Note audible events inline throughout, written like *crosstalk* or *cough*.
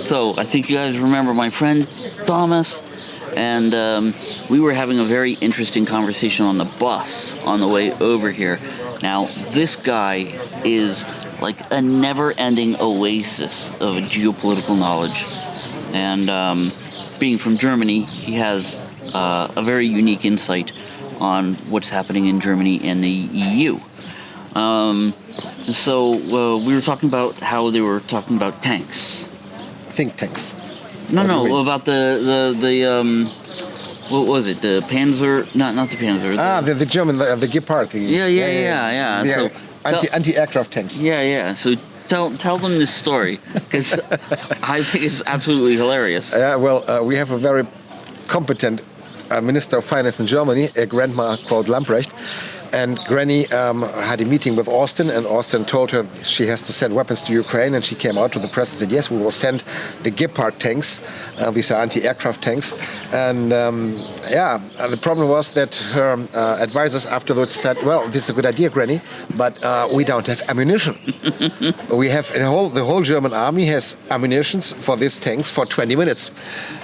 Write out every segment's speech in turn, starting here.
So I think you guys remember my friend Thomas, and um, we were having a very interesting conversation on the bus on the way over here. Now, this guy is like a never-ending oasis of geopolitical knowledge, and um, being from Germany, he has uh, a very unique insight on what's happening in Germany and the EU. Um, so uh, we were talking about how they were talking about tanks. Think tanks. No, What do you no, mean? about the the the um, what was it? The Panzer? Not not the Panzer. the- Ah, the, the German, the, the Gepard. The, Yeah, yeah, yeah, yeah. The So- anti, anti-aircraft tanks. yeah, yeah. So tell tell them this story because *laughs* I think it's absolutely hilarious. Yeah, well, uh, we have a very competent uh, Minister of Finance in Germany, a grandma called Lambrecht. And Granny um, had a meeting with Austin, and Austin told her she has to send weapons to Ukraine. And she came out to the press and said, "Yes, we will send the Gepard tanks. Uh, these are anti-aircraft tanks." And um, yeah, uh, the problem was that her uh, advisors afterwards said, "Well, this is a good idea, Granny, but uh, we don't have ammunition. *laughs* we have the whole the whole German army has ammunitions for these tanks for 20 minutes."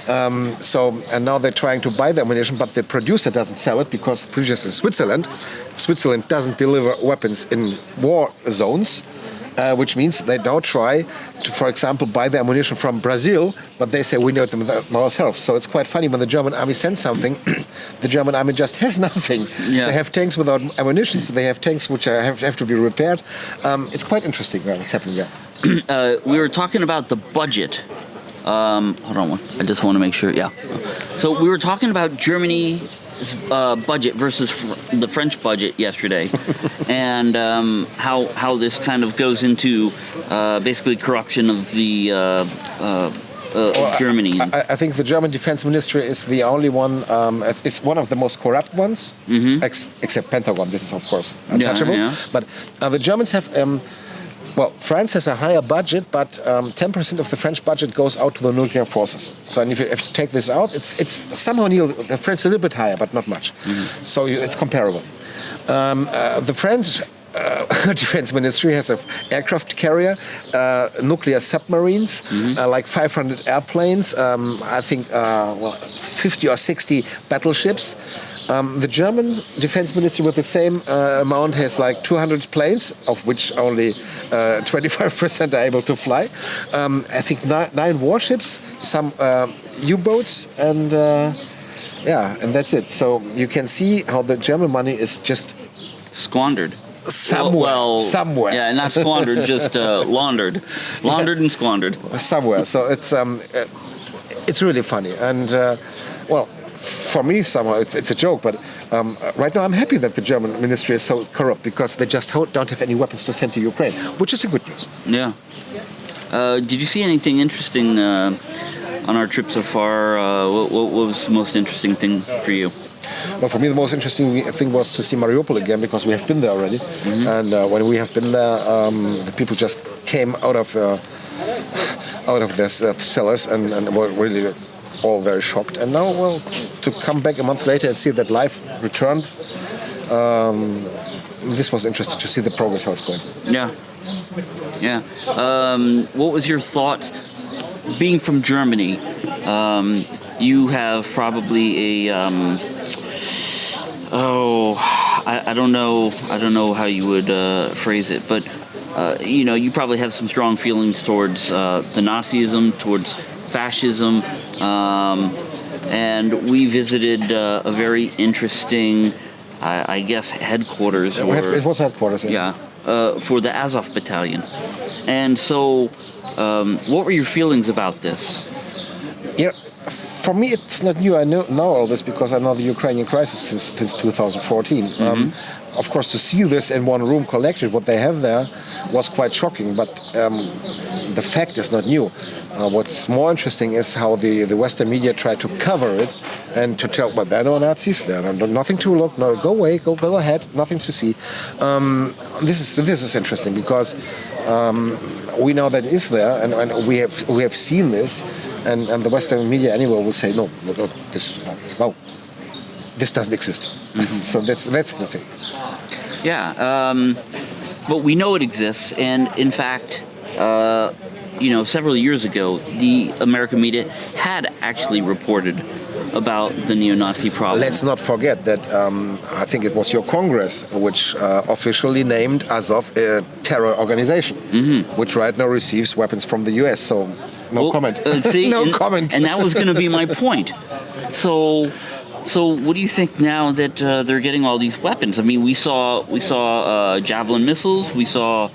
Um, so and now they're trying to buy the ammunition, but the producer doesn't sell it because the producer is in Switzerland. Switzerland doesn't deliver weapons in war zones. Uh, which means they now try to, for example, buy the ammunition from Brazil, but they say we know them ourselves. So it's quite funny when the German army sends something, *clears throat* the German army just has *laughs* nothing. Yeah. They have tanks without ammunition, so they have tanks which have, have to be repaired. Um, it's quite interesting uh, what's happening there. *clears throat* Uh, we were talking about the budget. Um, hold on one. I just want to make sure. Yeah. So we were talking about Germany's uh, budget versus fr- the French budget yesterday, *laughs* and um, how how this kind of goes into uh, basically corruption of the uh, uh, uh, of Germany. I, I think the German defense ministry is the only one, um, it's it's one of the most corrupt ones, ex- except Pentagon. This is, of course, untouchable. yeah. But uh, the Germans have. Um, well, France has a higher budget, but um, 10% of the French budget goes out to the nuclear forces. So, and if you, if you take this out, it's it's somehow near the French a little bit higher, but not much. So you, it's comparable. Um, uh, the French uh, *laughs* defense ministry has an aircraft carrier, uh, nuclear submarines, uh, like 500 airplanes, um, I think uh, well, 50 or 60 battleships. Um, the German defense ministry, with the same uh, amount, has like 200 planes, of which only uh, 25% are able to fly. Um, I think nine, nine warships, some uh, U-boats, and uh, yeah, and that's it. So you can see how the German money is just squandered. Somewhere, Well, somewhere. Yeah, not squandered, just uh, *laughs* laundered, laundered and squandered. somewhere. So it's um, uh, it's really funny, and uh, well, for me somehow it's it's a joke, but um, right now I'm happy that the German ministry is so corrupt because they just don't have any weapons to send to Ukraine, which is a good news. Yeah. Uh, did you see anything interesting uh, on our trip so far? Uh, what, what was the most interesting thing for you? Well, for me, the most interesting thing was to see Mariupol again because we have been there already, and uh, when we have been there, um, the people just came out of uh, out of their uh, cellars and, and were really all very shocked. And now, well, to come back a month later and see that life returned, um, this was interesting to see the progress how it's going. Yeah. Yeah. Um, what was your thought, being from Germany? Um, you have probably a. Um, oh, I, I don't know. I don't know how you would uh, phrase it, but uh, you know, you probably have some strong feelings towards uh, the Nazism, towards fascism, um, and we visited uh, a very interesting, I, I guess, headquarters. Or- it was headquarters. yeah, uh, for the Azov battalion. And so, um, what were your feelings about this? Yeah, for me, it's not new. I know, know all this because I know the Ukrainian crisis since, since 2014. Um, of course, to see this in one room collected, what they have there, was quite shocking. But um, the fact is not new. Uh, what's more interesting is how the, the Western media tried to cover it and to tell, but they're no Nazis, there are no, nothing to look, no, go away, go, go ahead, nothing to see. Um, this is this is interesting because um, we know that it is there, and, and we have we have seen this, and, and the Western media anyway will say no, no, no this no, this doesn't exist. so that's that's the thing. Yeah, um, but we know it exists, and in fact, uh, you know, several years ago, the American media had actually reported about the neo-Nazi problem. Let's not forget that um, I think it was your Congress which uh, officially named Azov a terror organization, which right now receives weapons from the US. So, no. Well, comment. uh, see, *laughs* no and, comment. And that was going to be my point. So, so what do you think now that uh, they're getting all these weapons? I mean, we saw we saw uh, javelin missiles, we saw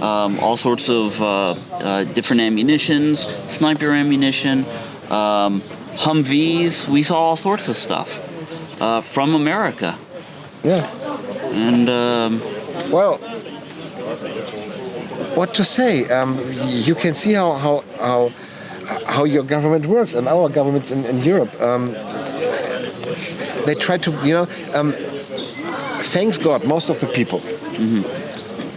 um, all sorts of uh, uh, different ammunitions, sniper ammunition, um, Humvees. We saw all sorts of stuff uh, from America, yeah. and um, Well, what to say? Um, you can see how how how, how your government works and our governments in, in Europe. Um, they try to, you know. Um, thanks God, most of the people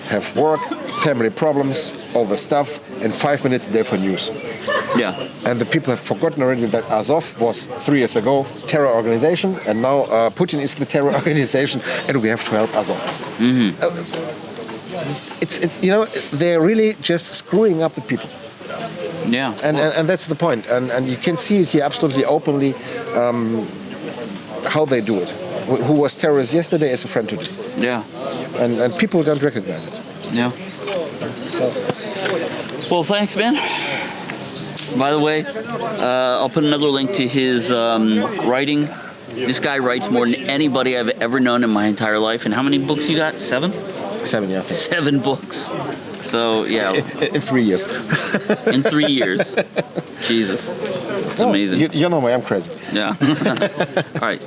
have work, family problems, all the stuff. and five minutes, they're for news. yeah, And the people have forgotten already that Azov was three years ago terror organization, and now uh, Putin is the terror *laughs* organization, and we have to help Azov. Uh, it's, it's you know they're really just screwing up the people, yeah, and and, and that's the point. And and you can see it here absolutely openly um, how they do it. Wh- Who was terrorist yesterday is a friend today, yeah, and and people don't recognize it. yeah. So Well, thanks, man. By the way, uh, I'll put another link to his um, writing. This guy writes more than anybody I've ever known in my entire life. And how many books you got? Seven? Seven, yeah, I think. Seven books. So yeah, In- *laughs* in three years. *laughs* in three years. Jesus, it's amazing. You, you know me, I'm crazy. Yeah. *laughs* All right.